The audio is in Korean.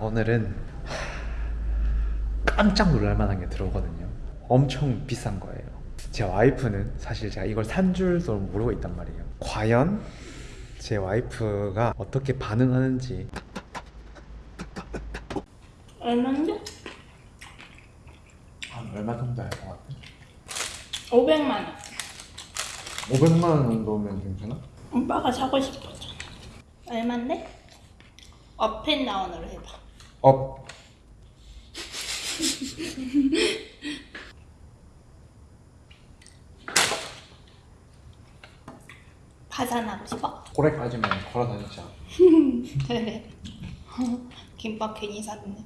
오늘은 깜짝 놀랄 만한 게 들어오거든요. 엄청 비싼 거예요. 제 와이프는 사실 제가 이걸 산 줄도 모르고 있단 말이에요. 과연 제 와이프가 어떻게 반응하는지 얼마인데? 한 얼마 정도 할 것 같아? 500만 원. 500만 원 정도면 괜찮아? 오빠가 사고 싶었잖아. 얼마인데? 업앤다운으로 해봐. 업 파산하고 싶어? 고래까지만 걸어 다니자. 그래. 김밥 괜히 샀네.